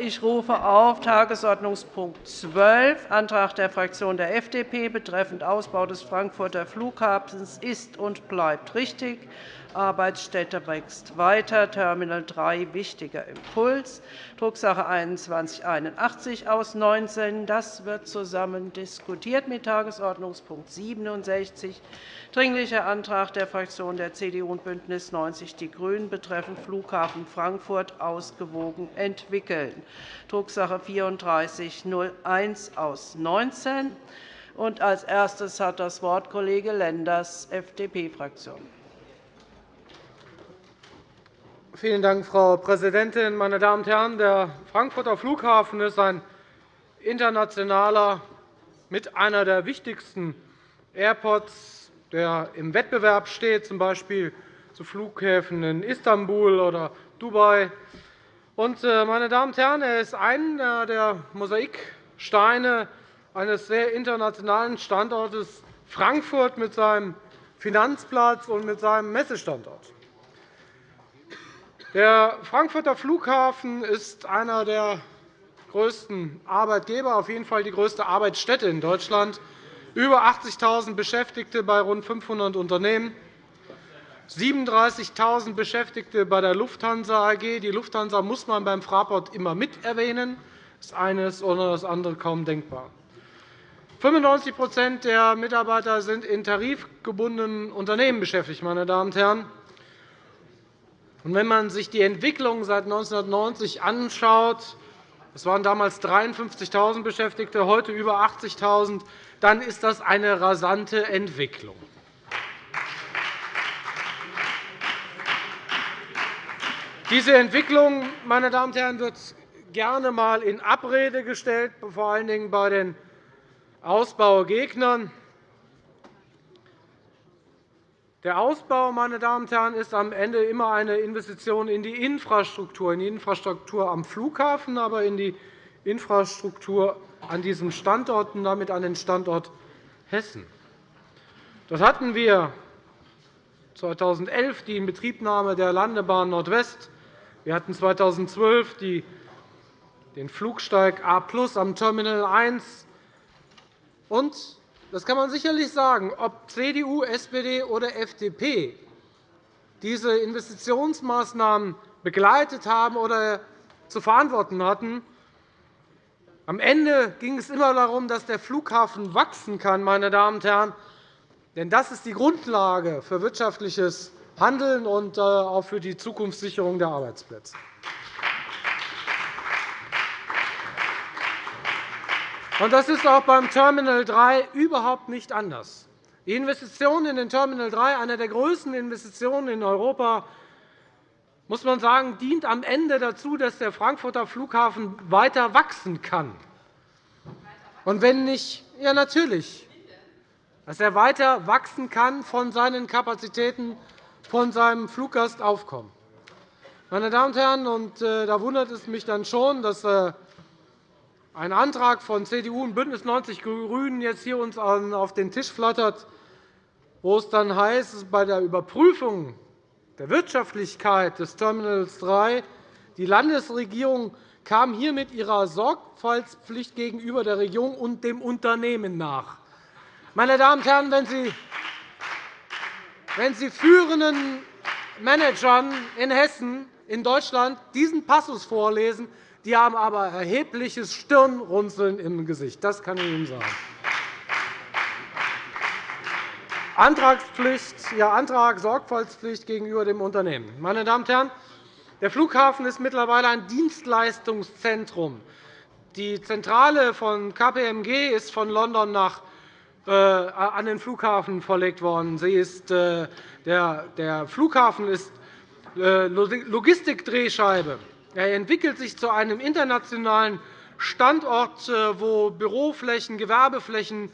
Ich rufe auf Tagesordnungspunkt 12, Antrag der Fraktion der FDP betreffend Ausbau des Frankfurter Flughafens ist und bleibt richtig. Arbeitsstätte wächst weiter. Terminal 3 wichtiger Impuls. Drucksache 2181 aus 19. Das wird zusammen diskutiert mit Tagesordnungspunkt 67, Dringlicher Antrag der Fraktionen der CDU und BÜNDNIS 90 die GRÜNEN betreffend Flughafen Frankfurt ausgewogen entwickeln. Drucksache 3401 aus 19. Als erstes hat das Wort Kollege Lenders, FDP-Fraktion. Vielen Dank, Frau Präsidentin. Meine Damen und Herren! Der Frankfurter Flughafen ist ein internationaler, mit einer der wichtigsten Airports der im Wettbewerb steht, z. B. zu Flughäfen in Istanbul oder Dubai. Äh, meine Damen und Herren, er ist einer der Mosaiksteine eines sehr internationalen Standortes Frankfurt mit seinem Finanzplatz und mit seinem Messestandort. Der Frankfurter Flughafen ist einer der größten Arbeitgeber, auf jeden Fall die größte Arbeitsstätte in Deutschland über 80.000 Beschäftigte bei rund 500 Unternehmen, 37.000 Beschäftigte bei der Lufthansa AG. Die Lufthansa muss man beim Fraport immer mit erwähnen. Das eine ist ohne das andere kaum denkbar. 95% der Mitarbeiter sind in tarifgebundenen Unternehmen beschäftigt. Meine Damen und Herren. Wenn man sich die Entwicklung seit 1990 anschaut, es waren damals 53.000 Beschäftigte, heute über 80.000, dann ist das eine rasante Entwicklung. Diese Entwicklung meine Damen und Herren, wird gerne einmal in Abrede gestellt, vor allen Dingen bei den Ausbaugegnern. Der Ausbau meine Damen und Herren, ist am Ende immer eine Investition in die Infrastruktur, in die Infrastruktur am Flughafen, aber in die Infrastruktur an diesem Standort und damit an den Standort Hessen. Dort hatten wir 2011 die Inbetriebnahme der Landebahn Nordwest. Wir hatten 2012 den Flugsteig A am Terminal 1. Und das kann man sicherlich sagen, ob CDU, SPD oder FDP diese Investitionsmaßnahmen begleitet haben oder zu verantworten hatten. Am Ende ging es immer darum, dass der Flughafen wachsen kann. Meine Damen und Herren. Denn das ist die Grundlage für wirtschaftliches Handeln und äh, auch für die Zukunftssicherung der Arbeitsplätze. Das ist auch beim Terminal 3 überhaupt nicht anders. Die Investition in den Terminal 3, eine der größten Investitionen in Europa, muss man sagen, dient am Ende dazu, dass der Frankfurter Flughafen weiter wachsen kann. Und wenn nicht, ja natürlich, dass er weiter wachsen kann von seinen Kapazitäten, von seinem Fluggastaufkommen. Meine Damen und Herren, und äh, da wundert es mich dann schon, dass äh, ein Antrag von CDU und BÜNDNIS 90 die GRÜNEN jetzt hier uns auf den Tisch flattert, wo es dann heißt, bei der Überprüfung der Wirtschaftlichkeit des Terminals 3 die Landesregierung kam hier mit ihrer Sorgfaltspflicht gegenüber der Regierung und dem Unternehmen nach. Meine Damen und Herren, wenn Sie, wenn Sie führenden Managern in Hessen, in Deutschland diesen Passus vorlesen, die haben aber erhebliches Stirnrunzeln im Gesicht. Das kann ich Ihnen sagen. Antragspflicht, ja, Antrag Sorgfaltspflicht gegenüber dem Unternehmen. Meine Damen und Herren, der Flughafen ist mittlerweile ein Dienstleistungszentrum. Die Zentrale von KPMG ist von London nach, äh, an den Flughafen verlegt worden. Sie ist, äh, der, der Flughafen ist äh, Logistikdrehscheibe. Er entwickelt sich zu einem internationalen Standort, äh, wo Büroflächen, Gewerbeflächen,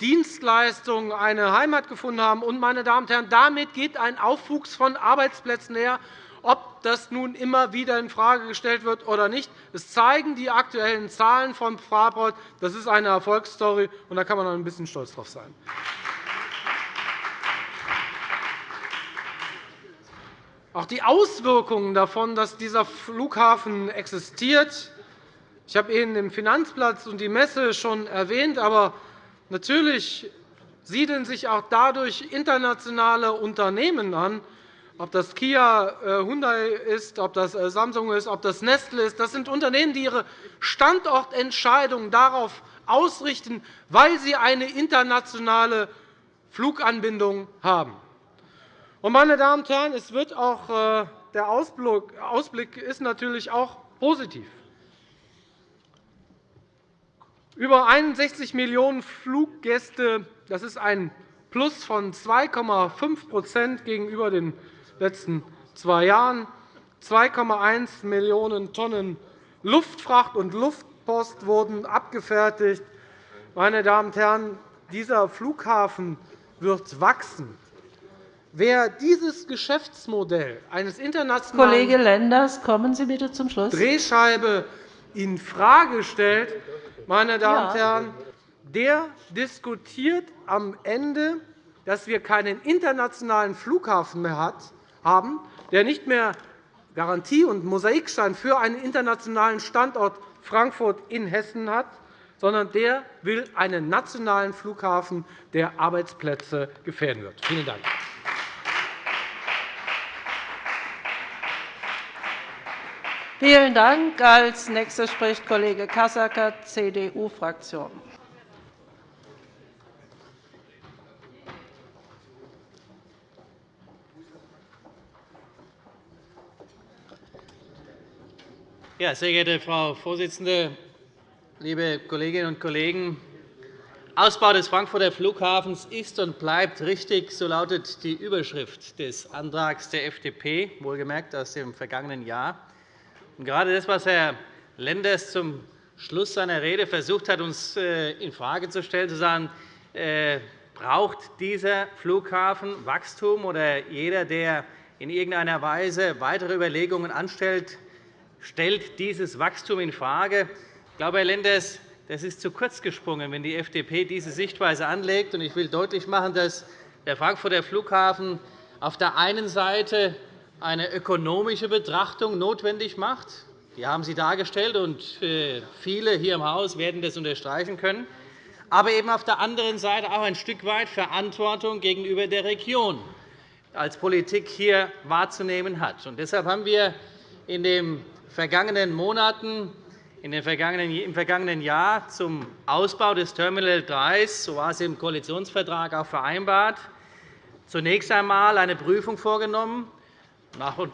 Dienstleistungen eine Heimat gefunden haben. Und, meine Damen und Herren, damit geht ein Aufwuchs von Arbeitsplätzen her, ob das nun immer wieder infrage gestellt wird oder nicht. Das zeigen die aktuellen Zahlen von Fraport. Das ist eine Erfolgsstory, und da kann man ein bisschen stolz drauf sein. Auch die Auswirkungen davon, dass dieser Flughafen existiert, Ich habe Ihnen den Finanzplatz und die Messe schon erwähnt, aber natürlich siedeln sich auch dadurch internationale Unternehmen an, ob das Kia, äh, Hyundai ist, ob das äh, Samsung ist, ob das Nestle ist. Das sind Unternehmen, die ihre Standortentscheidungen darauf ausrichten, weil sie eine internationale Fluganbindung haben. Meine Damen und Herren, es wird auch, äh, der Ausblick ist natürlich auch positiv. Über 61 Millionen Fluggäste, das ist ein Plus von 2,5% gegenüber den letzten zwei Jahren. 2,1 Millionen Tonnen Luftfracht und Luftpost wurden abgefertigt. Meine Damen und Herren, dieser Flughafen wird wachsen. Wer dieses Geschäftsmodell eines internationalen Kollege Lenders, kommen Sie bitte zum Schluss. Drehscheibe infrage stellt, meine Damen und Herren, der diskutiert am Ende, dass wir keinen internationalen Flughafen mehr haben, der nicht mehr Garantie und Mosaikstein für einen internationalen Standort Frankfurt in Hessen hat, sondern der will einen nationalen Flughafen, der Arbeitsplätze gefährden wird. Vielen Dank. Vielen Dank. Als nächster spricht Kollege Casacker, CDU-Fraktion. Ja, sehr geehrte Frau Vorsitzende, liebe Kolleginnen und Kollegen! Ausbau des Frankfurter Flughafens ist und bleibt richtig, so lautet die Überschrift des Antrags der FDP, wohlgemerkt aus dem vergangenen Jahr. Gerade das, was Herr Lenders zum Schluss seiner Rede versucht hat, uns äh, infrage zu stellen, zu sagen, äh, braucht dieser Flughafen Wachstum, oder jeder, der in irgendeiner Weise weitere Überlegungen anstellt, stellt dieses Wachstum infrage. Ich glaube, Herr Lenders, das ist zu kurz gesprungen, wenn die FDP diese Sichtweise anlegt. Ich will deutlich machen, dass der Frankfurter Flughafen auf der einen Seite eine ökonomische Betrachtung notwendig macht. Die haben Sie dargestellt, und äh, viele hier im Haus werden das unterstreichen können. Aber eben auf der anderen Seite auch ein Stück weit Verantwortung gegenüber der Region als Politik hier wahrzunehmen hat. Und deshalb haben wir in den vergangenen Monaten im vergangenen Jahr zum Ausbau des Terminal 3, so war es im Koalitionsvertrag auch vereinbart, zunächst einmal eine Prüfung vorgenommen,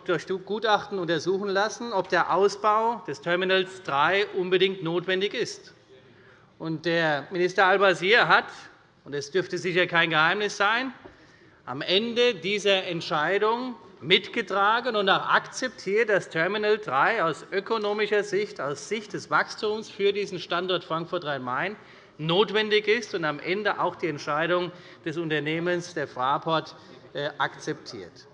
durch Gutachten untersuchen lassen, ob der Ausbau des Terminals 3 unbedingt notwendig ist. Der Minister Al-Wazir hat, und es dürfte sicher kein Geheimnis sein, am Ende dieser Entscheidung mitgetragen und auch akzeptiert, dass Terminal 3 aus ökonomischer Sicht, aus Sicht des Wachstums für diesen Standort Frankfurt-Rhein-Main notwendig ist und am Ende auch die Entscheidung des Unternehmens der Fraport äh, akzeptiert.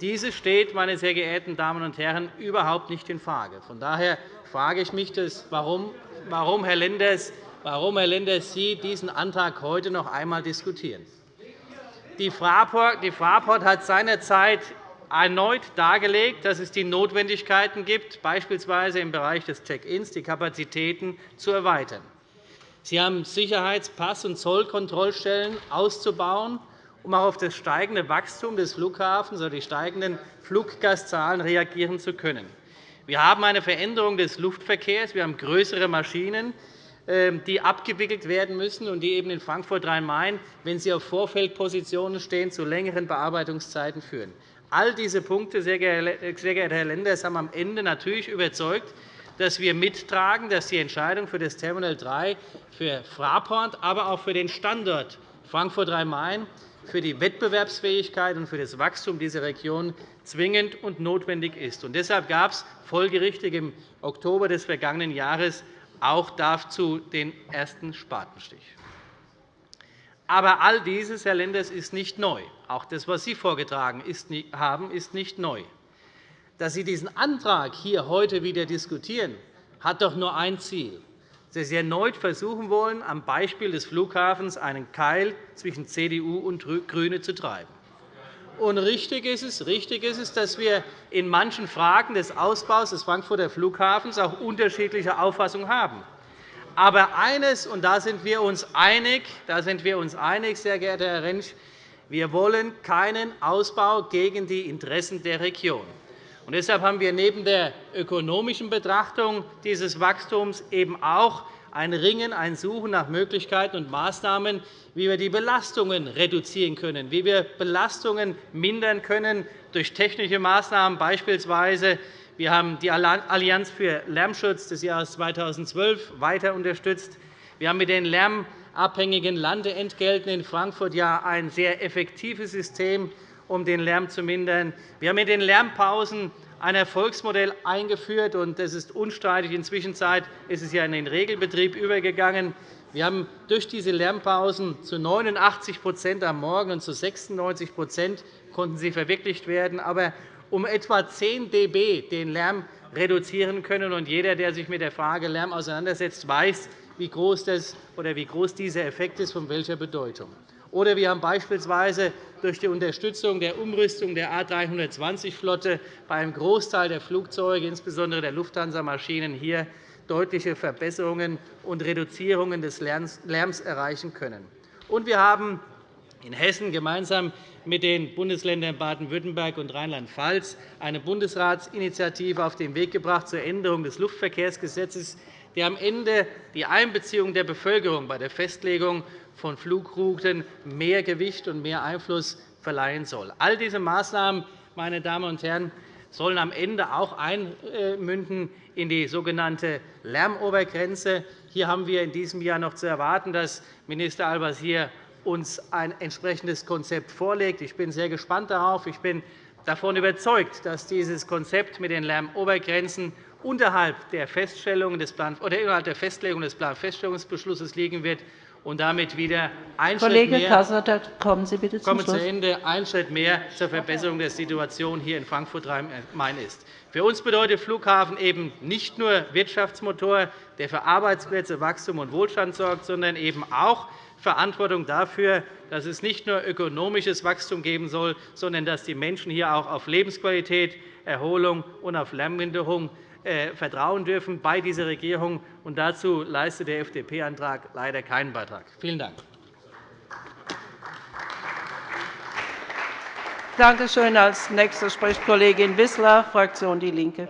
Diese steht, meine sehr geehrten Damen und Herren, überhaupt nicht infrage. Von daher frage ich mich, warum, warum, Herr Lenders, warum Herr Lenders Sie diesen Antrag heute noch einmal diskutieren. Die Fraport hat seinerzeit erneut dargelegt, dass es die Notwendigkeiten gibt, beispielsweise im Bereich des Check-ins die Kapazitäten zu erweitern. Sie haben Sicherheits-, Pass- und Zollkontrollstellen auszubauen um auch auf das steigende Wachstum des Flughafens oder die steigenden Fluggastzahlen reagieren zu können. Wir haben eine Veränderung des Luftverkehrs. Wir haben größere Maschinen, ähm, die abgewickelt werden müssen und die eben in Frankfurt-Rhein-Main, wenn sie auf Vorfeldpositionen stehen, zu längeren Bearbeitungszeiten führen. All diese Punkte, sehr geehrter Herr Lenders, haben am Ende natürlich überzeugt, dass wir mittragen, dass die Entscheidung für das Terminal 3 für Fraport, aber auch für den Standort Frankfurt-Rhein-Main für die Wettbewerbsfähigkeit und für das Wachstum dieser Region zwingend und notwendig ist. deshalb gab es folgerichtig im Oktober des vergangenen Jahres auch dazu den ersten Spatenstich. Aber all dieses, Herr Lenders, ist nicht neu. Auch das, was Sie vorgetragen haben, ist nicht neu. Dass Sie diesen Antrag hier heute wieder diskutieren, hat doch nur ein Ziel, dass Sie erneut versuchen wollen, am Beispiel des Flughafens einen Keil zwischen CDU und GRÜNE zu treiben. Und richtig ist, es, richtig ist es, dass wir in manchen Fragen des Ausbaus des Frankfurter Flughafens auch unterschiedliche Auffassungen haben. Aber eines, und da sind wir uns einig, da sind wir uns einig, sehr geehrter Herr Rentsch, wir wollen keinen Ausbau gegen die Interessen der Region. Und deshalb haben wir neben der ökonomischen Betrachtung dieses Wachstums eben auch ein Ringen, ein Suchen nach Möglichkeiten und Maßnahmen, wie wir die Belastungen reduzieren können, wie wir Belastungen mindern können durch technische Maßnahmen, beispielsweise wir haben die Allianz für Lärmschutz des Jahres 2012 weiter unterstützt. Wir haben mit den lärmabhängigen Landeentgelten in Frankfurt ja ein sehr effektives System, um den Lärm zu mindern. Wir haben mit den Lärmpausen ein Erfolgsmodell eingeführt, und das ist unstreitig. Inzwischen ist es ja in den Regelbetrieb übergegangen. Wir haben durch diese Lärmpausen zu 89% am Morgen und zu 96 konnten sie verwirklicht werden, aber um etwa 10 dB den Lärm reduzieren können. Und jeder, der sich mit der Frage Lärm auseinandersetzt, weiß, wie groß, das, oder wie groß dieser Effekt ist, von welcher Bedeutung. Oder wir haben beispielsweise durch die Unterstützung der Umrüstung der A 320-Flotte bei einem Großteil der Flugzeuge, insbesondere der Lufthansa-Maschinen, hier deutliche Verbesserungen und Reduzierungen des Lärms erreichen können. Und wir haben in Hessen gemeinsam mit den Bundesländern Baden-Württemberg und Rheinland-Pfalz eine Bundesratsinitiative auf den Weg gebracht zur Änderung des Luftverkehrsgesetzes, die am Ende die Einbeziehung der Bevölkerung bei der Festlegung von Flugrouten mehr Gewicht und mehr Einfluss verleihen soll. All diese Maßnahmen, meine Damen und Herren, sollen am Ende auch einmünden in die sogenannte Lärmobergrenze. Hier haben wir in diesem Jahr noch zu erwarten, dass Minister Al-Wazir uns ein entsprechendes Konzept vorlegt. Ich bin sehr gespannt darauf. Ich bin davon überzeugt, dass dieses Konzept mit den Lärmobergrenzen unterhalb der, Feststellung des Plan oder innerhalb der Festlegung des Planfeststellungsbeschlusses liegen wird und damit wieder ein Kollege Schritt mehr, kommen Sie bitte zum Schluss. Zu Ende, ein Schritt mehr zur Verbesserung der Situation hier in Frankfurt-Rhein-Main ist. Für uns bedeutet Flughafen eben nicht nur Wirtschaftsmotor, der für Arbeitsplätze, Wachstum und Wohlstand sorgt, sondern eben auch Verantwortung dafür, dass es nicht nur ökonomisches Wachstum geben soll, sondern dass die Menschen hier auch auf Lebensqualität, Erholung und auf Lärmminderung vertrauen dürfen bei dieser Regierung. Und dazu leistet der FDP-Antrag leider keinen Beitrag. Vielen Dank. Danke schön. Als nächste spricht Kollegin Wissler, Fraktion DIE LINKE.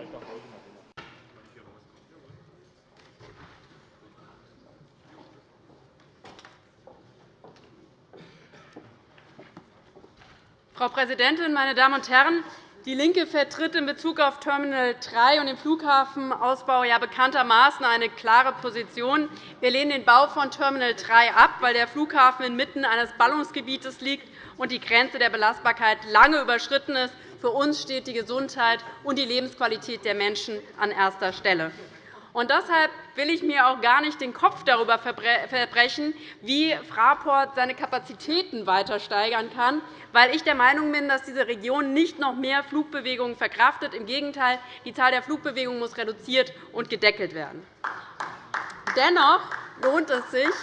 Frau Präsidentin, meine Damen und Herren! DIE LINKE vertritt in Bezug auf Terminal 3 und den Flughafenausbau ja bekanntermaßen eine klare Position. Wir lehnen den Bau von Terminal 3 ab, weil der Flughafen inmitten eines Ballungsgebietes liegt und die Grenze der Belastbarkeit lange überschritten ist. Für uns steht die Gesundheit und die Lebensqualität der Menschen an erster Stelle. Und deshalb will ich mir auch gar nicht den Kopf darüber verbrechen, wie Fraport seine Kapazitäten weiter steigern kann, weil ich der Meinung bin, dass diese Region nicht noch mehr Flugbewegungen verkraftet. Im Gegenteil, die Zahl der Flugbewegungen muss reduziert und gedeckelt werden. Dennoch lohnt es sich,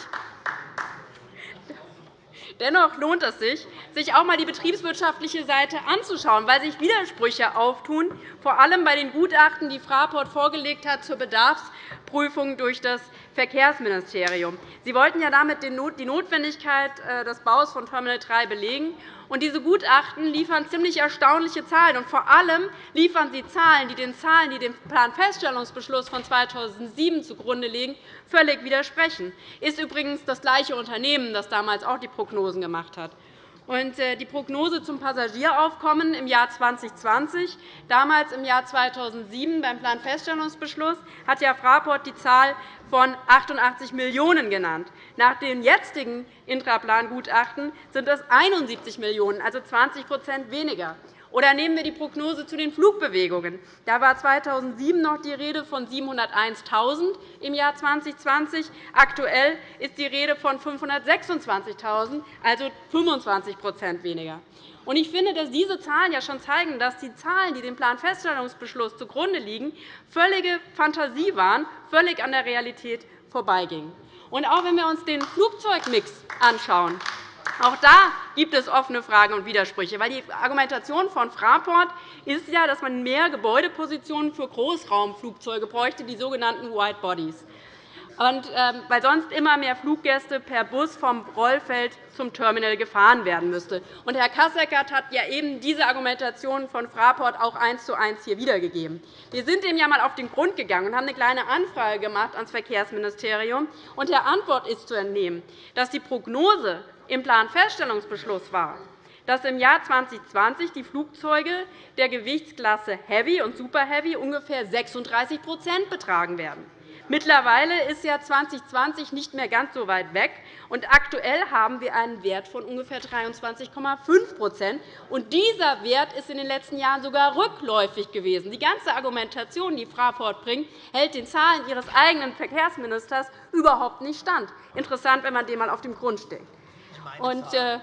Dennoch lohnt es sich, sich auch einmal die betriebswirtschaftliche Seite anzuschauen, weil sich Widersprüche auftun, vor allem bei den Gutachten, die Fraport vorgelegt hat zur Bedarfsprüfung durch das Verkehrsministerium. Sie wollten ja damit die Notwendigkeit äh, des Baus von Terminal 3 belegen. Und diese Gutachten liefern ziemlich erstaunliche Zahlen. Und vor allem liefern sie Zahlen, die den Zahlen, die dem Planfeststellungsbeschluss von 2007 zugrunde liegen, völlig widersprechen. Das ist übrigens das gleiche Unternehmen, das damals auch die Prognosen gemacht hat. Äh, die Prognose zum Passagieraufkommen im Jahr 2020, damals im Jahr 2007 beim Planfeststellungsbeschluss, hat ja Fraport die Zahl von 88 Millionen € genannt. Nach dem jetzigen Intraplangutachten sind es 71 Millionen €, also 20% weniger. Oder nehmen wir die Prognose zu den Flugbewegungen. Da war 2007 noch die Rede von 701.000 im Jahr 2020. Aktuell ist die Rede von 526.000, also 25% weniger. Ich finde, dass diese Zahlen ja schon zeigen, dass die Zahlen, die dem Planfeststellungsbeschluss zugrunde liegen, völlige Fantasie waren, völlig an der Realität vorbeigingen. auch wenn wir uns den Flugzeugmix anschauen, Auch da gibt es offene Fragen und Widersprüche. Die Argumentation von Fraport ist ja, dass man mehr Gebäudepositionen für Großraumflugzeuge bräuchte, die sogenannten White Bodies ähm, weil sonst immer mehr Fluggäste per Bus vom Rollfeld zum Terminal gefahren werden müsste. Herr Kasseckert hat ja eben diese Argumentation von Fraport auch eins zu eins hier wiedergegeben. Wir sind dem ja einmal auf den Grund gegangen und haben eine kleine Anfrage gemacht ans Verkehrsministerium. Und der Antwort ist zu entnehmen, dass die Prognose im Planfeststellungsbeschluss war, dass im Jahr 2020 die Flugzeuge der Gewichtsklasse Heavy und Super Heavy ungefähr 36% betragen werden. Mittlerweile ist ja 2020 nicht mehr ganz so weit weg, und aktuell haben wir einen Wert von ungefähr 23,5 und Dieser Wert ist in den letzten Jahren sogar rückläufig gewesen. Die ganze Argumentation, die Fraport bringt, hält den Zahlen Ihres eigenen Verkehrsministers überhaupt nicht stand. Interessant, wenn man dem einmal auf dem Grund steht. Und, äh,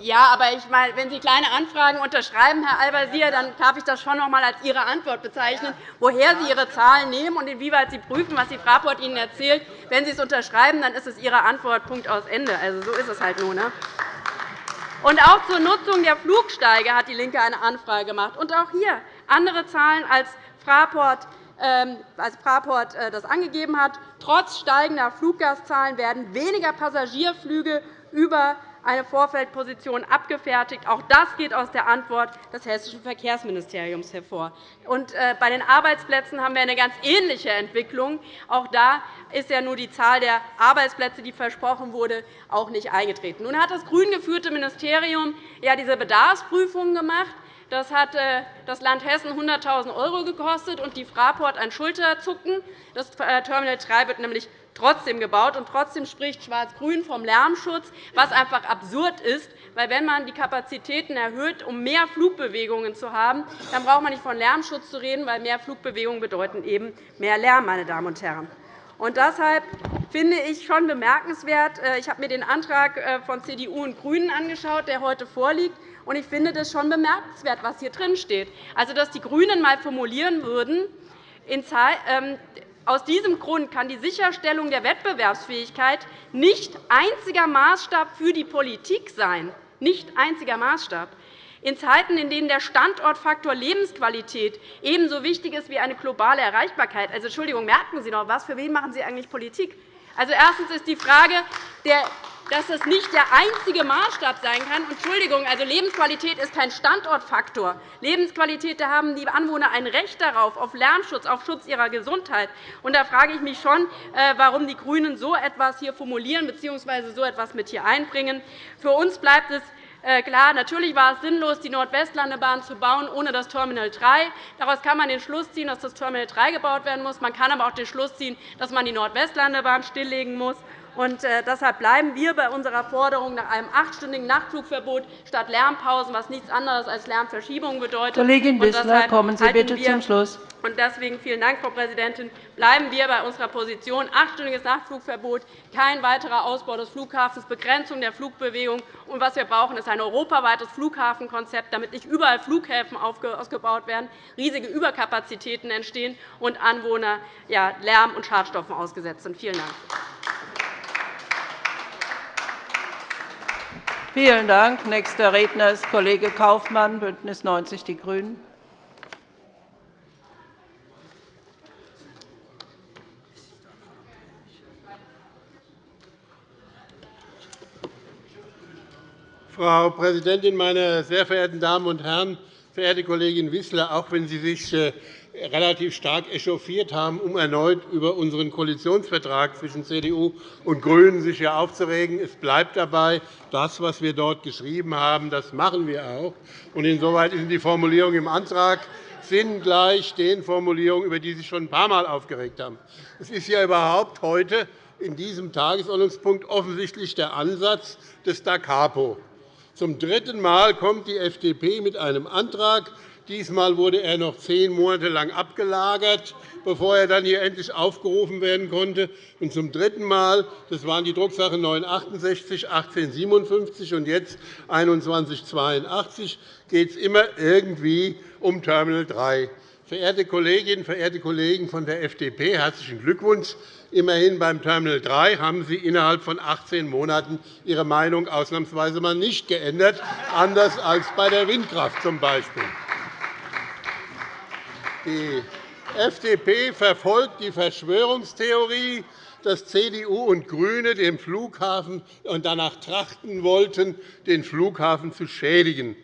ja, aber ich meine, wenn Sie kleine Anfragen unterschreiben, Herr Al-Wazir, dann darf ich das schon noch einmal als Ihre Antwort bezeichnen, woher Sie Ihre Zahlen nehmen und inwieweit Sie prüfen, was die Fraport Ihnen erzählt. Wenn Sie es unterschreiben, dann ist es Ihre Antwort, Punkt aus Ende. Also, so ist es halt nur. Ne? Und auch zur Nutzung der Flugsteige hat DIE LINKE eine Anfrage gemacht. Und auch hier andere Zahlen als Fraport als Fraport äh, das angegeben hat. Trotz steigender Fluggastzahlen werden weniger Passagierflüge über eine Vorfeldposition abgefertigt. Auch das geht aus der Antwort des Hessischen Verkehrsministeriums hervor. Äh, bei den Arbeitsplätzen haben wir eine ganz ähnliche Entwicklung. Auch da ist ja nur die Zahl der Arbeitsplätze, die versprochen wurde, auch nicht eingetreten. Nun hat das grün geführte Ministerium ja diese Bedarfsprüfungen gemacht. Das hat das Land Hessen 100.000 € gekostet und die Fraport ein Schulterzucken. Das äh, Terminal 3 wird nämlich trotzdem gebaut. Und trotzdem spricht Schwarz-Grün vom Lärmschutz, was einfach absurd ist. Weil wenn man die Kapazitäten erhöht, um mehr Flugbewegungen zu haben, dann braucht man nicht von Lärmschutz zu reden, weil mehr Flugbewegungen bedeuten eben mehr Lärm, meine Damen und Herren. Und deshalb finde ich schon bemerkenswert, äh, ich habe mir den Antrag äh, von CDU und GRÜNEN angeschaut, der heute vorliegt. Und ich finde das schon bemerkenswert, was hier drin steht. Also, dass die GRÜNEN einmal formulieren würden, ähm, aus diesem Grund kann die Sicherstellung der Wettbewerbsfähigkeit nicht einziger Maßstab für die Politik sein. Nicht einziger Maßstab. In Zeiten, in denen der Standortfaktor Lebensqualität ebenso wichtig ist wie eine globale Erreichbarkeit. Also, Entschuldigung, merken Sie noch was? Für wen machen Sie eigentlich Politik? Also, erstens ist die Frage dass das nicht der einzige Maßstab sein kann. Entschuldigung, also Lebensqualität ist kein Standortfaktor. Lebensqualität, da haben die Anwohner ein Recht darauf, auf Lärmschutz, auf Schutz ihrer Gesundheit. Und da frage ich mich schon, äh, warum die GRÜNEN so etwas hier formulieren bzw. so etwas mit hier einbringen. Für uns bleibt es klar, natürlich war es sinnlos, die Nordwestlandebahn zu bauen ohne das Terminal 3. Daraus kann man den Schluss ziehen, dass das Terminal 3 gebaut werden muss. Man kann aber auch den Schluss ziehen, dass man die Nordwestlandebahn stilllegen muss. Und äh, deshalb bleiben wir bei unserer Forderung nach einem achtstündigen Nachtflugverbot statt Lärmpausen, was nichts anderes als Lärmverschiebung bedeutet. Kollegin Wissler, kommen Sie bitte zum Schluss. Und deswegen vielen Dank, Frau Präsidentin. Bleiben wir bei unserer Position. Achtstündiges Nachtflugverbot, kein weiterer Ausbau des Flughafens, Begrenzung der Flugbewegung. Und was wir brauchen, ist ein europaweites Flughafenkonzept, damit nicht überall Flughäfen ausgebaut werden, riesige Überkapazitäten entstehen und Anwohner Lärm und Schadstoffen ausgesetzt sind. Vielen Dank. Vielen Dank. Nächster Redner ist Kollege Kaufmann, BÜNDNIS 90 die GRÜNEN. Frau Präsidentin, meine sehr verehrten Damen und Herren! Verehrte Kollegin Wissler, auch wenn Sie sich äh, relativ stark echauffiert haben, um erneut über unseren Koalitionsvertrag zwischen CDU und GRÜNEN sich hier aufzuregen. Es bleibt dabei, das, was wir dort geschrieben haben, das machen wir auch. Insoweit sind die Formulierungen im Antrag sinngleich den Formulierungen, über die Sie sich schon ein paar Mal aufgeregt haben. Es ist ja überhaupt heute in diesem Tagesordnungspunkt offensichtlich der Ansatz des Da Capo. Zum dritten Mal kommt die FDP mit einem Antrag, Diesmal wurde er noch zehn Monate lang abgelagert, bevor er dann hier endlich aufgerufen werden konnte. Und zum dritten Mal, das waren die Drucksache 968, 1857 und jetzt 2182, geht es immer irgendwie um Terminal 3. Verehrte Kolleginnen, verehrte Kollegen von der FDP, herzlichen Glückwunsch. Immerhin beim Terminal 3 haben Sie innerhalb von 18 Monaten Ihre Meinung ausnahmsweise mal nicht geändert, anders als bei der Windkraft z. B. Die FDP verfolgt die Verschwörungstheorie, dass CDU und GRÜNE den Flughafen und danach trachten wollten, den Flughafen zu schädigen.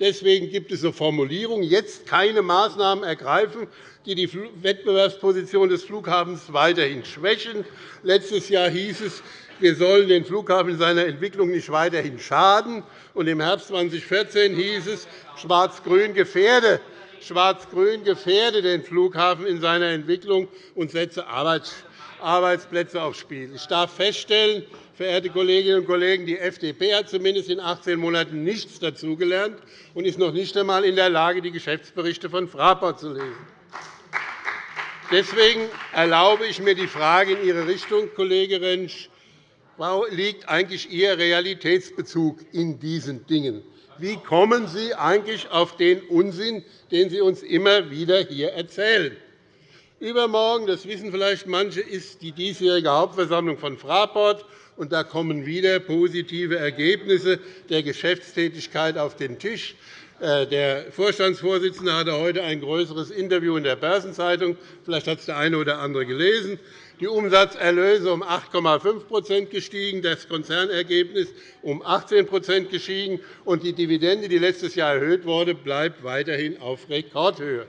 Deswegen gibt es so Formulierungen, jetzt keine Maßnahmen ergreifen, die die Wettbewerbsposition des Flughafens weiterhin schwächen. Letztes Jahr hieß es, wir sollen den Flughafen in seiner Entwicklung nicht weiterhin schaden. Und Im Herbst 2014 hieß es, Schwarz-Grün gefährde, Schwarz-Grün gefährde den Flughafen in seiner Entwicklung und setze Arbeitsplätze aufs Spiel. Ich darf feststellen, verehrte Kolleginnen und Kollegen, die FDP hat zumindest in 18 Monaten nichts dazugelernt und ist noch nicht einmal in der Lage, die Geschäftsberichte von Fraport zu lesen. Deswegen erlaube ich mir die Frage in Ihre Richtung, Kollege Rentsch. Wo liegt eigentlich Ihr Realitätsbezug in diesen Dingen? Wie kommen Sie eigentlich auf den Unsinn, den Sie uns immer wieder hier erzählen? Übermorgen, das wissen vielleicht manche, ist die diesjährige Hauptversammlung von Fraport. Und da kommen wieder positive Ergebnisse der Geschäftstätigkeit auf den Tisch. Äh, der Vorstandsvorsitzende hatte heute ein größeres Interview in der Börsenzeitung. Vielleicht hat es der eine oder andere gelesen. Die Umsatzerlöse um 8,5% gestiegen, das Konzernergebnis um 18% gestiegen, und die Dividende, die letztes Jahr erhöht wurde, bleibt weiterhin auf Rekordhöhe.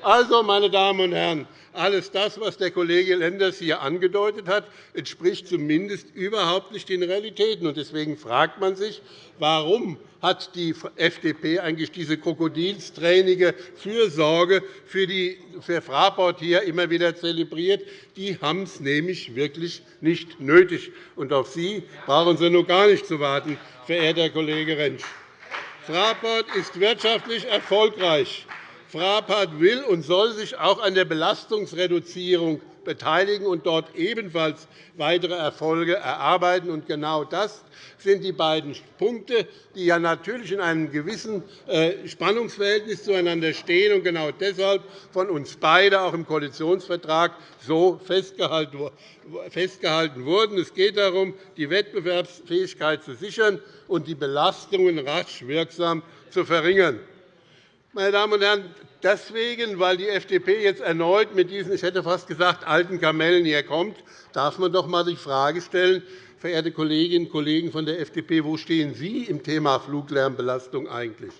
Also, meine Damen und Herren, alles das, was der Kollege Lenders hier angedeutet hat, entspricht zumindest überhaupt nicht den Realitäten. Deswegen fragt man sich, warum hat die FDP eigentlich diese krokodilstränige Fürsorge für, die, für Fraport hier immer wieder zelebriert. Die haben es nämlich wirklich nicht nötig. Und auf Sie brauchen Sie nur gar nicht zu warten, verehrter Kollege Rentsch. Fraport ist wirtschaftlich erfolgreich. Fraport will und soll sich auch an der Belastungsreduzierung beteiligen und dort ebenfalls weitere Erfolge erarbeiten. Genau das sind die beiden Punkte, die ja natürlich in einem gewissen äh, Spannungsverhältnis zueinander stehen und genau deshalb von uns beiden auch im Koalitionsvertrag so festgehalten wurden. Es geht darum, die Wettbewerbsfähigkeit zu sichern und die Belastungen rasch wirksam zu verringern. Meine Damen und Herren, deswegen, weil die FDP jetzt erneut mit diesen, ich hätte fast gesagt, alten Kamellen hier kommt, darf man doch einmal die Frage stellen, verehrte Kolleginnen und Kollegen von der FDP, wo stehen Sie im Thema Fluglärmbelastung eigentlich?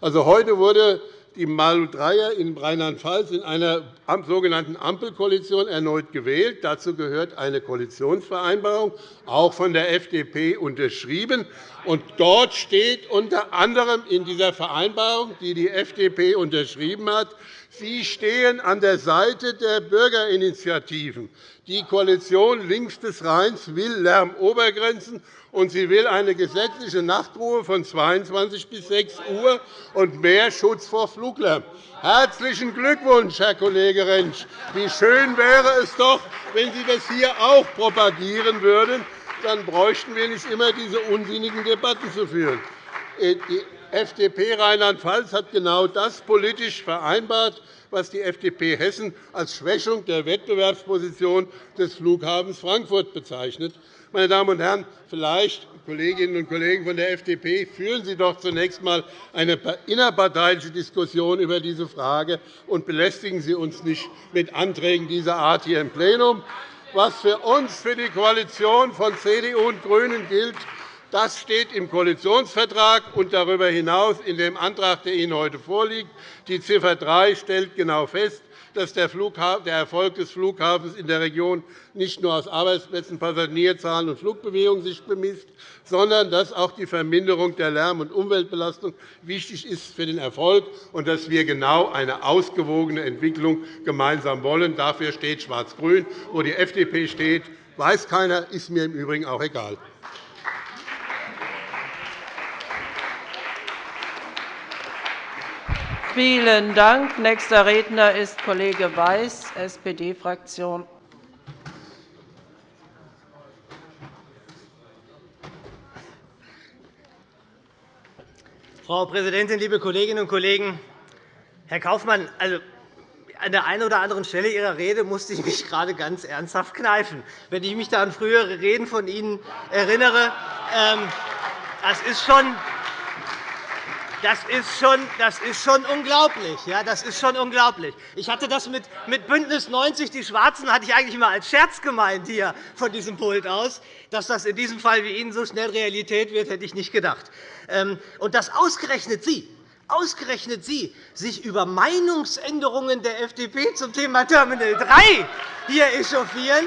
Also, heute wurde die Malu-Dreyer in Rheinland-Pfalz in einer sogenannten Ampelkoalition erneut gewählt. Dazu gehört eine Koalitionsvereinbarung, auch von der FDP unterschrieben. Und dort steht unter anderem in dieser Vereinbarung, die die FDP unterschrieben hat, Sie stehen an der Seite der Bürgerinitiativen. Die Koalition links des Rheins will Lärmobergrenzen und sie will eine gesetzliche Nachtruhe von 22 bis 6 Uhr und mehr Schutz vor Fluglärm. Herzlichen Glückwunsch, Herr Kollege Rentsch. Wie schön wäre es doch, wenn Sie das hier auch propagieren würden. Dann bräuchten wir nicht immer diese unsinnigen Debatten zu führen. FDP Rheinland-Pfalz hat genau das politisch vereinbart, was die FDP Hessen als Schwächung der Wettbewerbsposition des Flughafens Frankfurt bezeichnet. Meine Damen und Herren, vielleicht, Kolleginnen und Kollegen von der FDP, führen Sie doch zunächst einmal eine innerparteiliche Diskussion über diese Frage und belästigen Sie uns nicht mit Anträgen dieser Art hier im Plenum. Was für uns, für die Koalition von CDU und GRÜNEN gilt, das steht im Koalitionsvertrag und darüber hinaus in dem Antrag, der Ihnen heute vorliegt. Die Ziffer 3 stellt genau fest, dass der Erfolg des Flughafens in der Region nicht nur aus Arbeitsplätzen, Passagierzahlen und Flugbewegungen sich bemisst, sondern dass auch die Verminderung der Lärm- und Umweltbelastung wichtig ist für den Erfolg und dass wir genau eine ausgewogene Entwicklung gemeinsam wollen. Dafür steht Schwarz-Grün. Wo die FDP steht, weiß keiner, ist mir im Übrigen auch egal. Vielen Dank. Nächster Redner ist Kollege Weiß, SPD-Fraktion. Frau Präsidentin, liebe Kolleginnen und Kollegen! Herr Kaufmann, also an der einen oder anderen Stelle Ihrer Rede musste ich mich gerade ganz ernsthaft kneifen. Wenn ich mich da an frühere Reden von Ihnen erinnere, ähm, das ist schon das ist schon, das ist schon unglaublich. Ja, das ist schon unglaublich. Ich hatte das mit, mit BÜNDNIS 90 die Schwarzen hatte ich eigentlich immer als Scherz gemeint hier von diesem Pult aus. Dass das in diesem Fall wie Ihnen so schnell Realität wird, hätte ich nicht gedacht. Ähm, und dass ausgerechnet Sie, ausgerechnet Sie sich über Meinungsänderungen der FDP zum Thema Terminal 3 hier echauffieren,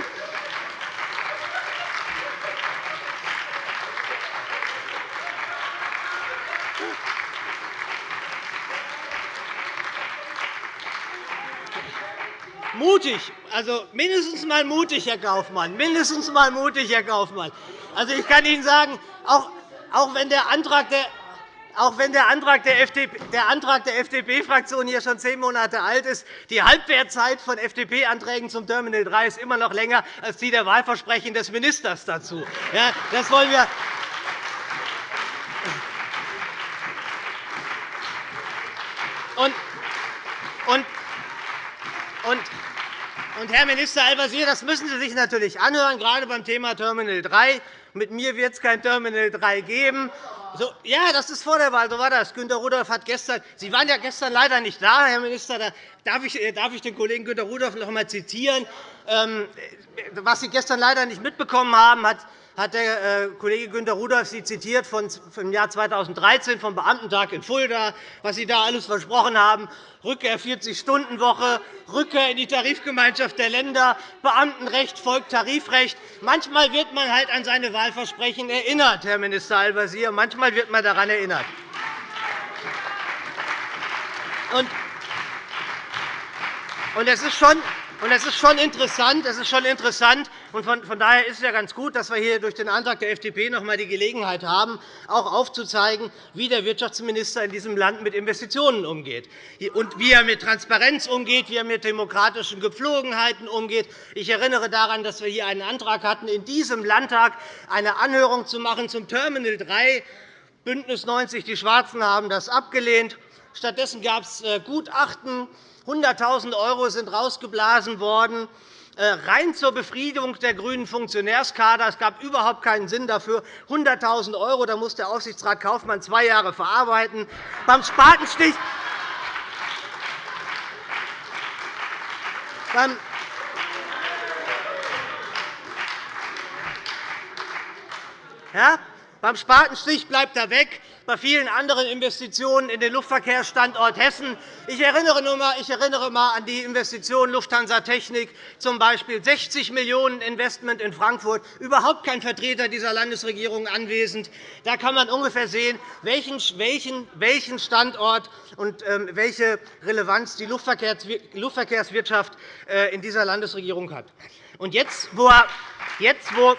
mutig, also mindestens mal mutig, Herr Kaufmann, mindestens mal mutig, Herr Kaufmann. Also, ich kann Ihnen sagen, auch, auch wenn der Antrag der auch wenn der Antrag der FDP-Fraktion hier schon zehn Monate alt ist, die Halbwertzeit von FDP-Anträgen zum Terminal 3 ist immer noch länger als die der Wahlversprechen des Ministers dazu. Ja, das wollen wir und, und, und und, Herr Minister Al-Wazir, das müssen Sie sich natürlich anhören, gerade beim Thema Terminal 3. Mit mir wird es kein Terminal 3 geben. So, ja, das ist vor der Wahl, so war das. Günter Rudolph hat gestern, Sie waren ja gestern leider nicht da, Herr Minister, da darf ich, äh, darf ich den Kollegen Günter Rudolph noch einmal zitieren. Ähm, was Sie gestern leider nicht mitbekommen haben, hat hat der äh, Kollege Günter Rudolph Sie zitiert vom Jahr 2013 vom Beamtentag in Fulda, was Sie da alles versprochen haben. Rückkehr 40-Stunden-Woche, Rückkehr in die Tarifgemeinschaft der Länder, Beamtenrecht folgt Tarifrecht. Manchmal wird man halt an seine Wahlversprechen erinnert, Herr Minister Al-Wazir. Manchmal wird man daran erinnert. Und es ist schon und es ist schon interessant, es ist schon interessant und von daher ist es ja ganz gut, dass wir hier durch den Antrag der FDP noch einmal die Gelegenheit haben, auch aufzuzeigen, wie der Wirtschaftsminister in diesem Land mit Investitionen umgeht und wie er mit Transparenz umgeht, wie er mit demokratischen Gepflogenheiten umgeht. Ich erinnere daran, dass wir hier einen Antrag hatten, in diesem Landtag eine Anhörung zu machen zum Terminal 3. BÜNDNIS 90 die Schwarzen haben das abgelehnt. Stattdessen gab es äh, Gutachten 100.000 € sind rausgeblasen worden, äh, rein zur Befriedigung der grünen Funktionärskader. Es gab überhaupt keinen Sinn dafür. 100.000 €, da muss der Aufsichtsrat Kaufmann zwei Jahre verarbeiten. Beim Spatenstich ja, beim Spatenstich bleibt er weg bei vielen anderen Investitionen in den Luftverkehrsstandort Hessen. Ich erinnere, einmal an die Investition Lufthansa Technik, z. B. 60 Millionen € Investment in Frankfurt, überhaupt kein Vertreter dieser Landesregierung anwesend. Da kann man ungefähr sehen, welchen Standort und ähm, welche Relevanz die Luftverkehrswirtschaft äh, in dieser Landesregierung hat. Und jetzt, wo Jetzt wo,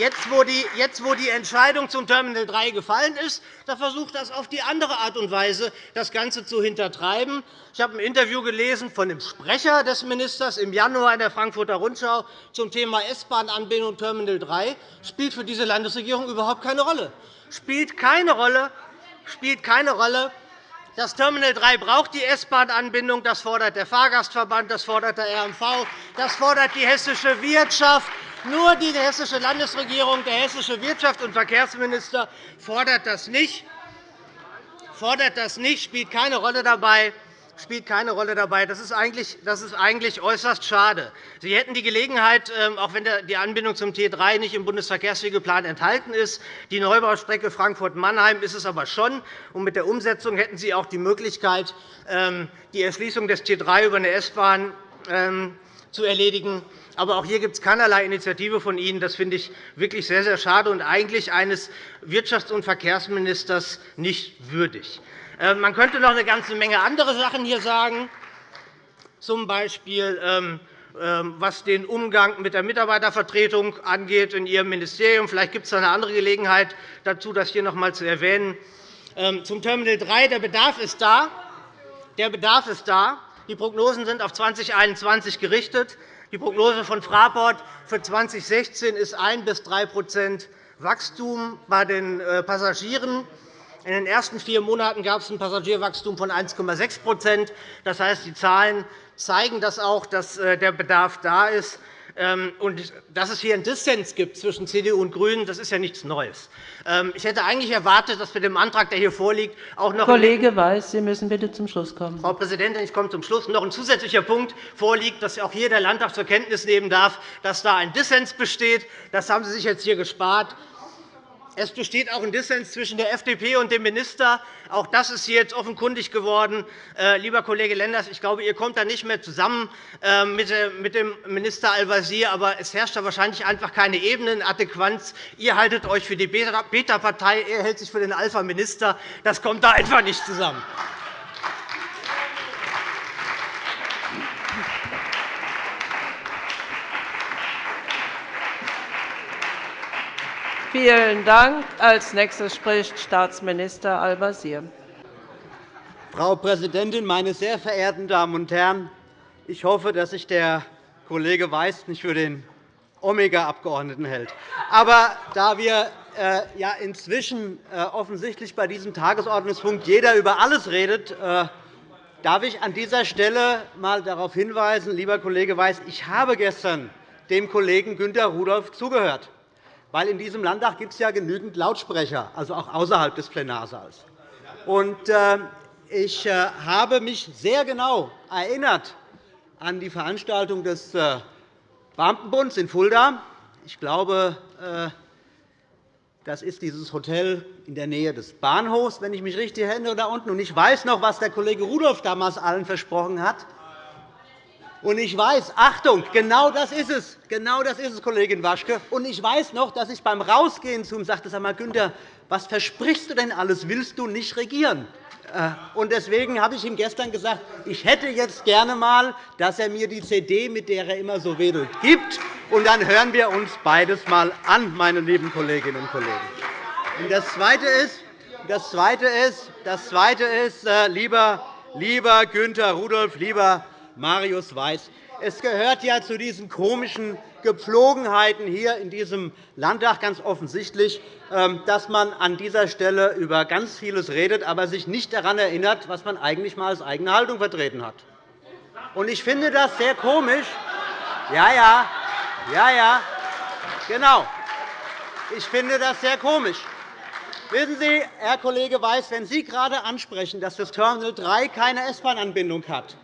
jetzt, wo die Entscheidung zum Terminal 3 gefallen ist, da versucht das auf die andere Art und Weise, das Ganze zu hintertreiben. Ich habe ein Interview gelesen von dem Sprecher des Ministers im Januar in der Frankfurter Rundschau zum Thema S-Bahn-Anbindung Terminal 3. Das spielt für diese Landesregierung überhaupt keine Rolle. Spielt keine Rolle. Spielt keine Rolle. Das Terminal 3 braucht die S-Bahn-Anbindung. Das fordert der Fahrgastverband, das fordert der RMV, das fordert die hessische Wirtschaft. Nur die hessische Landesregierung, der hessische Wirtschafts- und Verkehrsminister fordert das nicht, fordert das nicht spielt keine Rolle dabei spielt keine Rolle dabei. Das ist eigentlich, das ist eigentlich äußerst schade. Sie hätten die Gelegenheit, ähm, auch wenn die Anbindung zum T 3 nicht im Bundesverkehrswegeplan enthalten ist, die Neubaustrecke Frankfurt-Mannheim ist es aber schon. Und mit der Umsetzung hätten Sie auch die Möglichkeit, ähm, die Erschließung des T 3 über eine S-Bahn ähm, zu erledigen. Aber auch hier gibt es keinerlei Initiative von Ihnen. Das finde ich wirklich sehr, sehr schade und eigentlich eines Wirtschafts- und Verkehrsministers nicht würdig. Äh, man könnte noch eine ganze Menge andere Sachen hier sagen, z. B. Ähm, ähm, was den Umgang mit der Mitarbeitervertretung angeht in Ihrem Ministerium. Vielleicht gibt es eine andere Gelegenheit dazu, das hier noch einmal zu erwähnen. Ähm, zum Terminal 3. Der Bedarf ist da. Der Bedarf ist da. Die Prognosen sind auf 2021 gerichtet. Die Prognose von Fraport für 2016 ist 1 bis 3% Wachstum bei den äh, Passagieren. In den ersten vier Monaten gab es ein Passagierwachstum von 1,6% Das heißt, die Zahlen zeigen das auch, dass äh, der Bedarf da ist. Ähm, und dass es hier einen Dissens gibt zwischen CDU und GRÜNEN, das ist ja nichts Neues. Ähm, ich hätte eigentlich erwartet, dass wir dem Antrag, der hier vorliegt, auch noch Kollege Weiß, Sie müssen bitte zum Schluss kommen. Frau Präsidentin, ich komme zum Schluss. Noch ein zusätzlicher Punkt vorliegt, dass auch hier der Landtag zur Kenntnis nehmen darf, dass da ein Dissens besteht. Das haben Sie sich jetzt hier gespart. Es besteht auch ein Dissens zwischen der FDP und dem Minister. Auch das ist jetzt offenkundig geworden. Äh, lieber Kollege Lenders, ich glaube, ihr kommt da nicht mehr zusammen äh, mit dem Minister Al-Wazir. Aber es herrscht da wahrscheinlich einfach keine Ebenenadäquanz. Ihr haltet euch für die Beta-Partei, er hält sich für den Alpha-Minister. Das kommt da einfach nicht zusammen. Vielen Dank. Als nächstes spricht Staatsminister Al-Wazir. Frau Präsidentin, meine sehr verehrten Damen und Herren! Ich hoffe, dass sich der Kollege Weiß nicht für den Omega-Abgeordneten hält. Aber da wir äh, ja inzwischen äh, offensichtlich bei diesem Tagesordnungspunkt jeder über alles redet, äh, darf ich an dieser Stelle einmal darauf hinweisen, lieber Kollege Weiß, ich habe gestern dem Kollegen Günter Rudolph zugehört weil in diesem Landtag gibt es ja genügend Lautsprecher, also auch außerhalb des Plenarsaals. Äh, ich äh, habe mich sehr genau erinnert an die Veranstaltung des äh, Beamtenbunds in Fulda. Ich glaube, das ist dieses Hotel in der Nähe des Bahnhofs, wenn ich mich richtig erinnere, da unten. Und ich weiß noch, was der Kollege Rudolph damals allen versprochen hat. Und ich weiß, Achtung, genau das ist es, genau das ist es, Kollegin Waschke. Und ich weiß noch, dass ich beim Rausgehen zu ihm sagte, sag mal, Günther, was versprichst du denn alles? Willst du nicht regieren? Äh, und deswegen habe ich ihm gestern gesagt, ich hätte jetzt gerne einmal, dass er mir die CD, mit der er immer so wedelt, gibt. Und dann hören wir uns beides einmal an, meine lieben Kolleginnen und Kollegen. Und das Zweite ist, das Zweite ist, das Zweite ist äh, lieber, lieber Günther Rudolph, lieber Marius Weiß. Es gehört ja zu diesen komischen Gepflogenheiten hier in diesem Landtag ganz offensichtlich, ähm, dass man an dieser Stelle über ganz vieles redet, aber sich nicht daran erinnert, was man eigentlich einmal als eigene Haltung vertreten hat. Ich finde das sehr komisch. Ja, ja, ja, ja, genau. Ich finde das sehr komisch. Wissen Sie, Herr Kollege Weiß, wenn Sie gerade ansprechen, dass das Terminal 3 keine S-Bahn-Anbindung hat,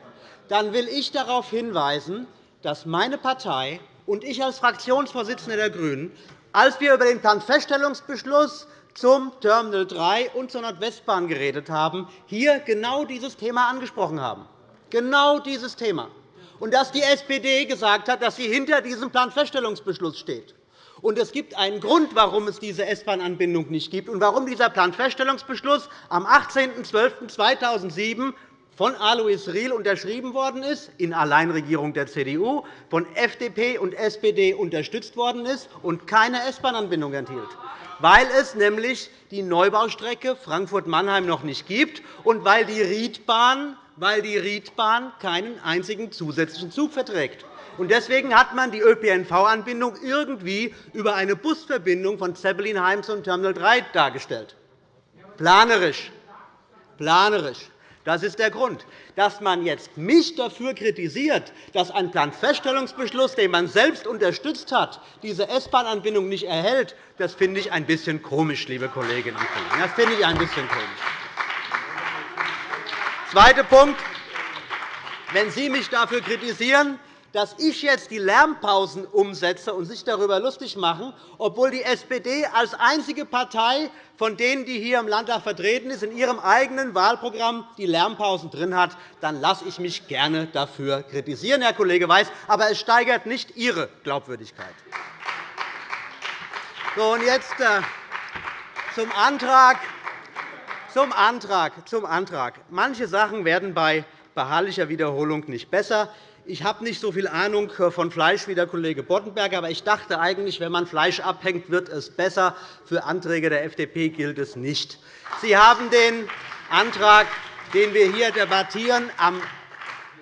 dann will ich darauf hinweisen, dass meine Partei und ich als Fraktionsvorsitzender der GRÜNEN, als wir über den Planfeststellungsbeschluss zum Terminal 3 und zur Nordwestbahn geredet haben, hier genau dieses Thema angesprochen haben. Genau dieses Thema. Und dass die SPD gesagt hat, dass sie hinter diesem Planfeststellungsbeschluss steht. Und es gibt einen Grund, warum es diese S-Bahn-Anbindung nicht gibt und warum dieser Planfeststellungsbeschluss am 18.12.2007 von Alois Riel unterschrieben worden ist, in Alleinregierung der CDU, von FDP und SPD unterstützt worden ist und keine S-Bahn-Anbindung enthielt, weil es nämlich die Neubaustrecke Frankfurt-Mannheim noch nicht gibt und weil die Riedbahn, weil die Riedbahn keinen einzigen zusätzlichen Zug verträgt. Deswegen hat man die ÖPNV-Anbindung irgendwie über eine Busverbindung von Zeppelinheim zum Terminal 3 dargestellt. Planerisch. Planerisch. Das ist der Grund. Dass man jetzt mich dafür kritisiert, dass ein Planfeststellungsbeschluss, den man selbst unterstützt hat, diese S-Bahn-Anbindung nicht erhält, das finde ich ein bisschen komisch, liebe Kolleginnen und Kollegen. Das finde ich ein bisschen komisch. Zweiter Punkt. Wenn Sie mich dafür kritisieren, dass ich jetzt die Lärmpausen umsetze und sich darüber lustig machen, obwohl die SPD als einzige Partei von denen, die hier im Landtag vertreten ist, in ihrem eigenen Wahlprogramm die Lärmpausen drin hat, dann lasse ich mich gerne dafür kritisieren, Herr Kollege Weiß. Aber es steigert nicht Ihre Glaubwürdigkeit. So, und jetzt äh, zum Antrag. Zum Antrag, zum Antrag. Manche Sachen werden bei beharrlicher Wiederholung nicht besser. Ich habe nicht so viel Ahnung von Fleisch wie der Kollege Boddenberg, aber ich dachte eigentlich, wenn man Fleisch abhängt, wird es besser. Für Anträge der FDP gilt es nicht. Sie haben den Antrag, den wir hier debattieren, am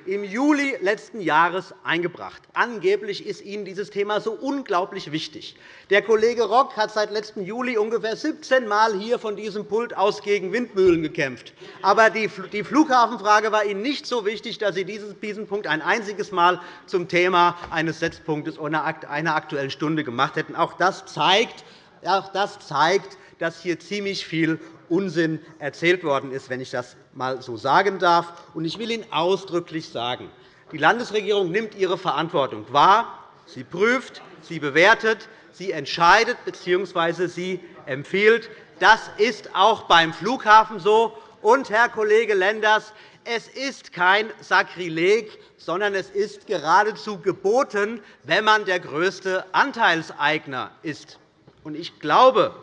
im Juli letzten Jahres eingebracht. Angeblich ist Ihnen dieses Thema so unglaublich wichtig. Der Kollege Rock hat seit letztem Juli ungefähr 17 Mal hier von diesem Pult aus gegen Windmühlen gekämpft. Aber die Flughafenfrage war Ihnen nicht so wichtig, dass Sie diesen Punkt ein einziges Mal zum Thema eines Setzpunktes oder einer Aktuellen Stunde gemacht hätten. Auch das zeigt, auch das zeigt dass hier ziemlich viel Unsinn erzählt worden ist, wenn ich das einmal so sagen darf. Ich will Ihnen ausdrücklich sagen, die Landesregierung nimmt ihre Verantwortung wahr. Sie prüft, sie bewertet, sie entscheidet bzw. sie empfiehlt. Das ist auch beim Flughafen so. Und, Herr Kollege Lenders, es ist kein Sakrileg, sondern es ist geradezu geboten, wenn man der größte Anteilseigner ist. Ich glaube,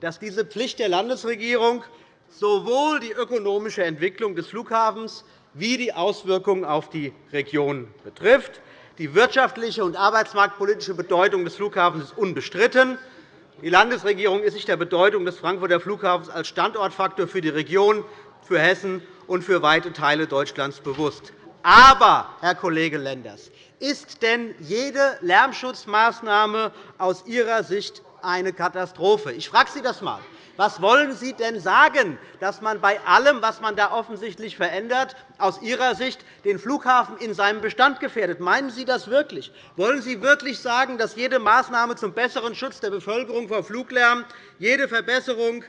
dass diese Pflicht der Landesregierung sowohl die ökonomische Entwicklung des Flughafens wie die Auswirkungen auf die Region betrifft. Die wirtschaftliche und arbeitsmarktpolitische Bedeutung des Flughafens ist unbestritten. Die Landesregierung ist sich der Bedeutung des Frankfurter Flughafens als Standortfaktor für die Region, für Hessen und für weite Teile Deutschlands bewusst. Aber, Herr Kollege Lenders, ist denn jede Lärmschutzmaßnahme aus Ihrer Sicht eine Katastrophe. Ich frage Sie das einmal. Was wollen Sie denn sagen, dass man bei allem, was man da offensichtlich verändert, aus Ihrer Sicht den Flughafen in seinem Bestand gefährdet? Meinen Sie das wirklich? Wollen Sie wirklich sagen, dass jede Maßnahme zum besseren Schutz der Bevölkerung vor Fluglärm, jede Verbesserung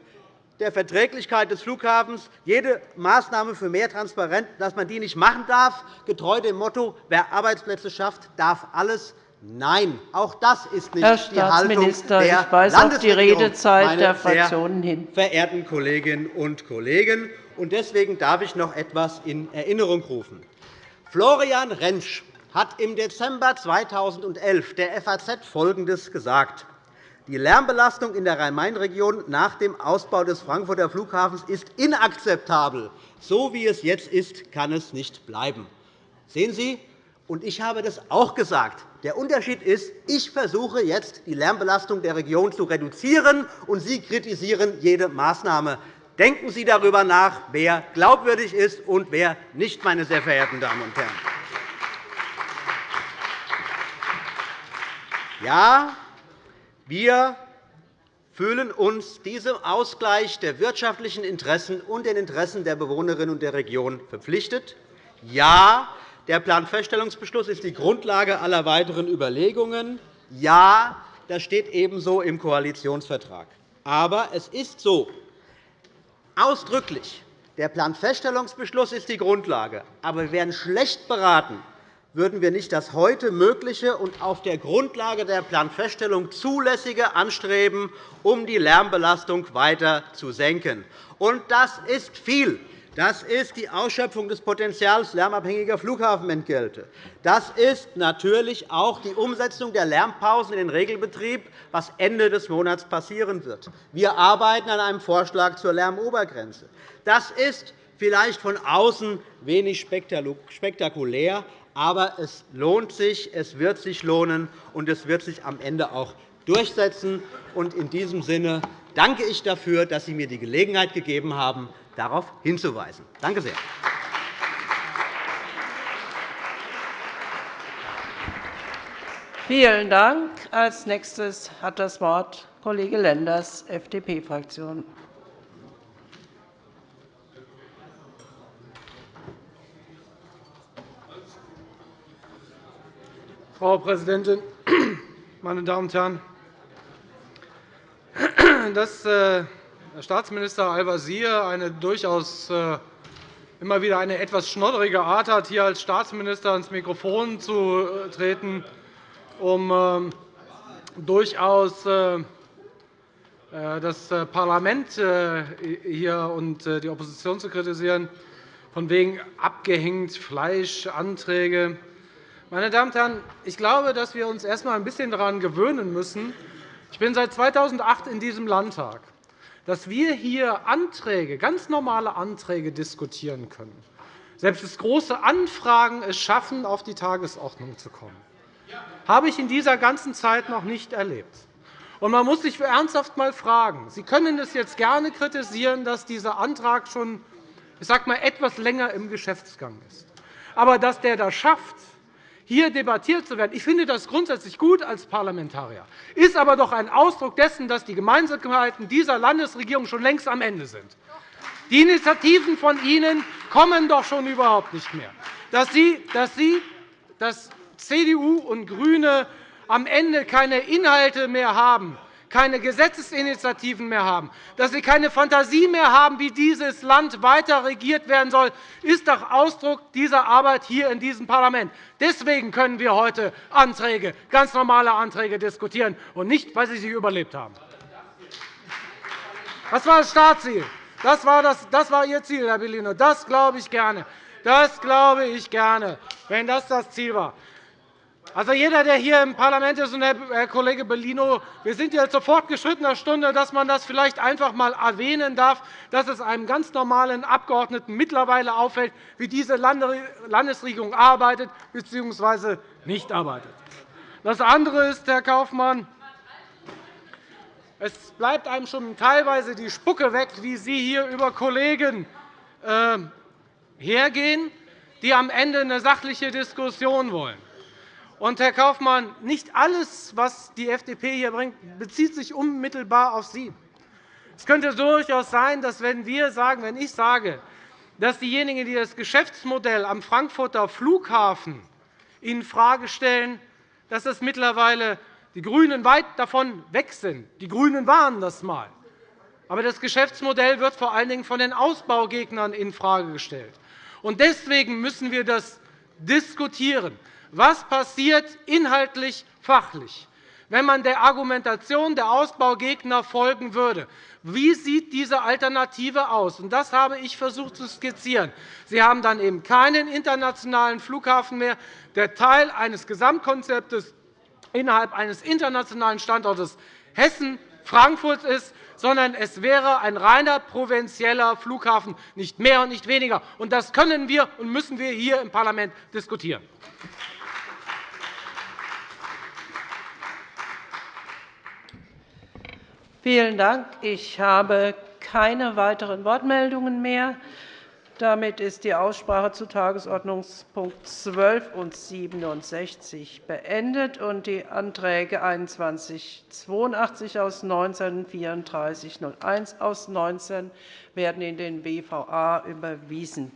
der Verträglichkeit des Flughafens, jede Maßnahme für mehr Transparenz, dass man die nicht machen darf, getreu dem Motto, wer Arbeitsplätze schafft, darf alles Nein, auch das ist nicht Herr die Haltung der ich weise auf die Redezeit der Fraktionen hin. Verehrten Kolleginnen und Kollegen, deswegen darf ich noch etwas in Erinnerung rufen. Florian Rentsch hat im Dezember 2011 der FAZ Folgendes gesagt. Die Lärmbelastung in der Rhein-Main-Region nach dem Ausbau des Frankfurter Flughafens ist inakzeptabel. So wie es jetzt ist, kann es nicht bleiben. Sehen Sie, und ich habe das auch gesagt. Der Unterschied ist, ich versuche jetzt, die Lärmbelastung der Region zu reduzieren, und Sie kritisieren jede Maßnahme. Denken Sie darüber nach, wer glaubwürdig ist und wer nicht, meine sehr verehrten Damen und Herren. Ja, wir fühlen uns diesem Ausgleich der wirtschaftlichen Interessen und den Interessen der Bewohnerinnen und der Region verpflichtet. Ja, der Planfeststellungsbeschluss ist die Grundlage aller weiteren Überlegungen. Ja, das steht ebenso im Koalitionsvertrag. Aber es ist so, ausdrücklich, der Planfeststellungsbeschluss ist die Grundlage. Aber wir wären schlecht beraten, würden wir nicht das heute Mögliche und auf der Grundlage der Planfeststellung Zulässige anstreben, um die Lärmbelastung weiter zu senken. Und das ist viel. Das ist die Ausschöpfung des Potenzials lärmabhängiger Flughafenentgelte. Das ist natürlich auch die Umsetzung der Lärmpausen in den Regelbetrieb, was Ende des Monats passieren wird. Wir arbeiten an einem Vorschlag zur Lärmobergrenze. Das ist vielleicht von außen wenig spektakulär, aber es lohnt sich, es wird sich lohnen, und es wird sich am Ende auch durchsetzen. In diesem Sinne danke ich dafür, dass Sie mir die Gelegenheit gegeben haben, darauf hinzuweisen. Danke sehr. Vielen Dank. Als nächstes hat das Wort Kollege Lenders, FDP-Fraktion. Frau Präsidentin, meine Damen und Herren! Das äh, Herr Staatsminister Al-Wazir eine durchaus äh, immer wieder eine etwas schnodderige Art hat, hier als Staatsminister ans Mikrofon zu äh, treten, um ähm, durchaus äh, das Parlament hier und die Opposition zu kritisieren, von wegen abgehängt, Fleischanträge. Meine Damen und Herren, ich glaube, dass wir uns erst einmal ein bisschen daran gewöhnen müssen. Ich bin seit 2008 in diesem Landtag dass wir hier Anträge, ganz normale Anträge diskutieren können. Selbst das große Anfragen es schaffen, auf die Tagesordnung zu kommen. Habe ich in dieser ganzen Zeit noch nicht erlebt. Und man muss sich ernsthaft einmal fragen. Sie können es jetzt gerne kritisieren, dass dieser Antrag schon ich sage mal, etwas länger im Geschäftsgang ist. Aber dass der das schafft, hier debattiert zu werden. Ich finde das grundsätzlich gut als Parlamentarier, ist aber doch ein Ausdruck dessen, dass die Gemeinsamkeiten dieser Landesregierung schon längst am Ende sind. Die Initiativen von Ihnen kommen doch schon überhaupt nicht mehr. Dass Sie, dass Sie, dass CDU und GRÜNE am Ende keine Inhalte mehr haben, keine Gesetzesinitiativen mehr haben, dass Sie keine Fantasie mehr haben, wie dieses Land weiter regiert werden soll, ist doch Ausdruck dieser Arbeit hier in diesem Parlament. Deswegen können wir heute Anträge, ganz normale Anträge diskutieren, und nicht, weil Sie sie überlebt haben. Das war das Staatsziel. Das war, das, das war Ihr Ziel, Herr Bellino. Das glaube ich gerne. Das glaube ich gerne, wenn das das Ziel war. Also jeder, der hier im Parlament ist, und Herr Kollege Bellino, wir sind ja zur fortgeschrittener Stunde, dass man das vielleicht einfach einmal erwähnen darf, dass es einem ganz normalen Abgeordneten mittlerweile auffällt, wie diese Landesregierung arbeitet bzw. nicht arbeitet. Das andere ist, Herr Kaufmann, es bleibt einem schon teilweise die Spucke weg, wie Sie hier über Kollegen äh, hergehen, die am Ende eine sachliche Diskussion wollen. Und, Herr Kaufmann, nicht alles, was die FDP hier bringt, bezieht sich unmittelbar auf Sie. Es könnte durchaus sein, dass wenn, wir sagen, wenn ich sage, dass diejenigen, die das Geschäftsmodell am Frankfurter Flughafen infrage stellen, dass es mittlerweile die GRÜNEN weit davon weg sind. Die GRÜNEN waren das einmal. Aber das Geschäftsmodell wird vor allen Dingen von den Ausbaugegnern infrage gestellt. Deswegen müssen wir das diskutieren. Was passiert inhaltlich, fachlich, wenn man der Argumentation der Ausbaugegner folgen würde? Wie sieht diese Alternative aus? Das habe ich versucht zu skizzieren. Sie haben dann eben keinen internationalen Flughafen mehr, der Teil eines Gesamtkonzeptes innerhalb eines internationalen Standortes Hessen Frankfurt ist, sondern es wäre ein reiner provinzieller Flughafen, nicht mehr und nicht weniger. Das können wir und müssen wir hier im Parlament diskutieren. Vielen Dank. Ich habe keine weiteren Wortmeldungen mehr. Damit ist die Aussprache zu Tagesordnungspunkt 12 und 67 beendet und die Anträge 2182 aus 19 3401 aus 19 werden in den WVA überwiesen.